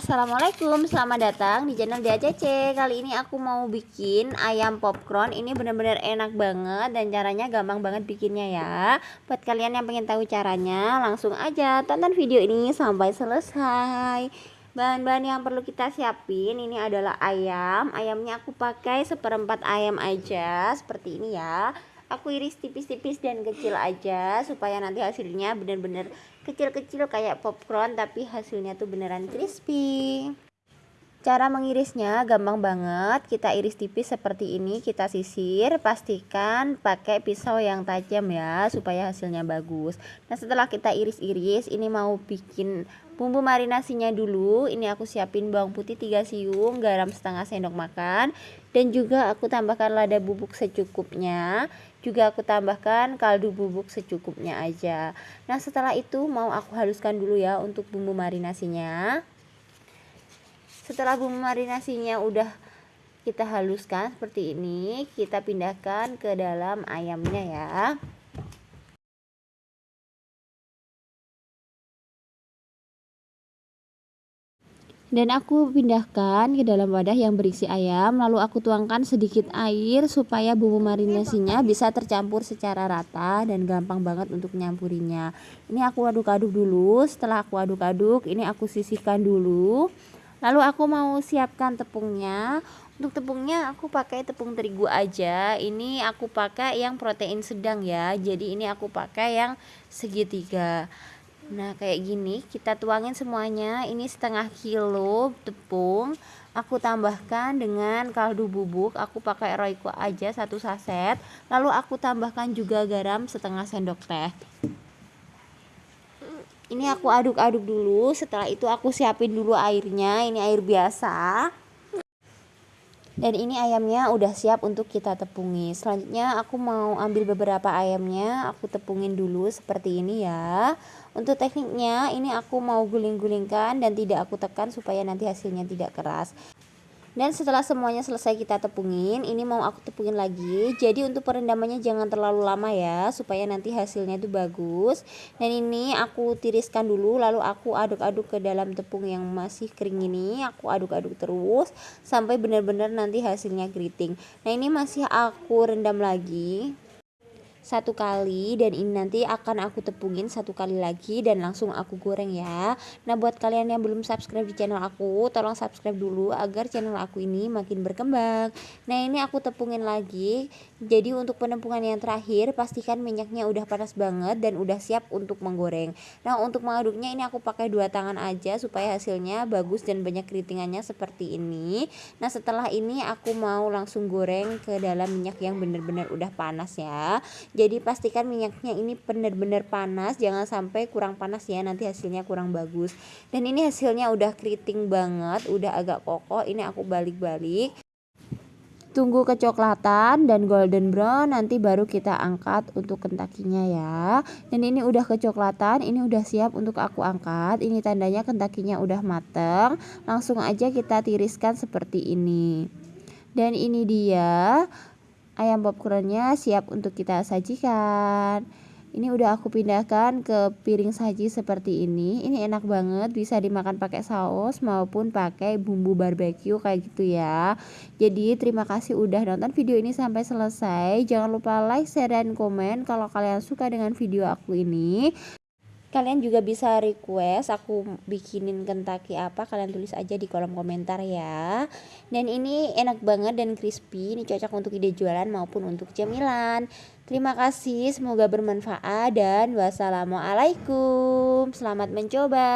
Assalamualaikum, selamat datang di channel DACC Kali ini aku mau bikin ayam popcorn. Ini benar-benar enak banget dan caranya gampang banget bikinnya ya. Buat kalian yang pengen tahu caranya langsung aja tonton video ini sampai selesai. Bahan-bahan yang perlu kita siapin ini adalah ayam. Ayamnya aku pakai seperempat ayam aja seperti ini ya aku iris tipis-tipis dan kecil aja supaya nanti hasilnya benar-benar kecil-kecil kayak popcorn tapi hasilnya tuh beneran crispy. Cara mengirisnya gampang banget. Kita iris tipis seperti ini kita sisir pastikan pakai pisau yang tajam ya supaya hasilnya bagus. Nah setelah kita iris-iris ini mau bikin bumbu marinasinya dulu. Ini aku siapin bawang putih 3 siung garam setengah sendok makan. Dan juga aku tambahkan lada bubuk secukupnya juga aku tambahkan kaldu bubuk secukupnya aja. Nah setelah itu mau aku haluskan dulu ya untuk bumbu marinasinya. Setelah bumbu marinasinya udah kita haluskan seperti ini kita pindahkan ke dalam ayamnya ya dan aku pindahkan ke dalam wadah yang berisi ayam lalu aku tuangkan sedikit air supaya bumbu marinasinya bisa tercampur secara rata dan gampang banget untuk nyampurinya. Ini aku aduk-aduk dulu. Setelah aku aduk-aduk ini aku sisihkan dulu. Lalu aku mau siapkan tepungnya. Untuk tepungnya aku pakai tepung terigu aja. Ini aku pakai yang protein sedang ya. Jadi ini aku pakai yang segitiga Nah kayak gini kita tuangin semuanya. Ini setengah kilo tepung aku tambahkan dengan kaldu bubuk. Aku pakai royco aja satu saset. Lalu aku tambahkan juga garam setengah sendok teh. Ini aku aduk-aduk dulu. Setelah itu aku siapin dulu airnya. Ini air biasa dan ini ayamnya udah siap untuk kita tepungi. Selanjutnya aku mau ambil beberapa ayamnya. Aku tepungin dulu seperti ini ya. Untuk tekniknya ini aku mau guling-gulingkan dan tidak aku tekan supaya nanti hasilnya tidak keras dan setelah semuanya selesai kita tepungin ini mau aku tepungin lagi. Jadi untuk perendamannya jangan terlalu lama ya supaya nanti hasilnya itu bagus. Dan ini aku tiriskan dulu lalu aku aduk-aduk ke dalam tepung yang masih kering ini. Aku aduk-aduk terus sampai benar-benar nanti hasilnya keriting. Nah ini masih aku rendam lagi satu kali dan ini nanti akan aku tepungin satu kali lagi dan langsung aku goreng ya. Nah buat kalian yang belum subscribe di channel aku tolong subscribe dulu agar channel aku ini makin berkembang. Nah ini aku tepungin lagi. Jadi untuk penempungan yang terakhir pastikan minyaknya udah panas banget dan udah siap untuk menggoreng. Nah untuk mengaduknya ini aku pakai dua tangan aja supaya hasilnya bagus dan banyak keritingannya seperti ini. Nah setelah ini aku mau langsung goreng ke dalam minyak yang bener-bener udah panas ya jadi pastikan minyaknya ini benar-benar panas jangan sampai kurang panas ya nanti hasilnya kurang bagus. Dan ini hasilnya udah keriting banget udah agak kokoh ini aku balik-balik. Tunggu kecoklatan dan golden brown nanti baru kita angkat untuk kentakinya ya. Dan ini udah kecoklatan ini udah siap untuk aku angkat. Ini tandanya kentakinya udah mateng langsung aja kita tiriskan seperti ini. Dan ini dia ayam popcornnya siap untuk kita sajikan. Ini udah aku pindahkan ke piring saji seperti ini. Ini enak banget bisa dimakan pakai saus maupun pakai bumbu barbeque kayak gitu ya. Jadi terima kasih udah nonton video ini sampai selesai. Jangan lupa like share dan komen kalau kalian suka dengan video aku ini kalian juga bisa request aku bikinin kentaki apa kalian tulis aja di kolom komentar ya. Dan ini enak banget dan crispy. Ini cocok untuk ide jualan maupun untuk cemilan. Terima kasih semoga bermanfaat dan wassalamualaikum. Selamat mencoba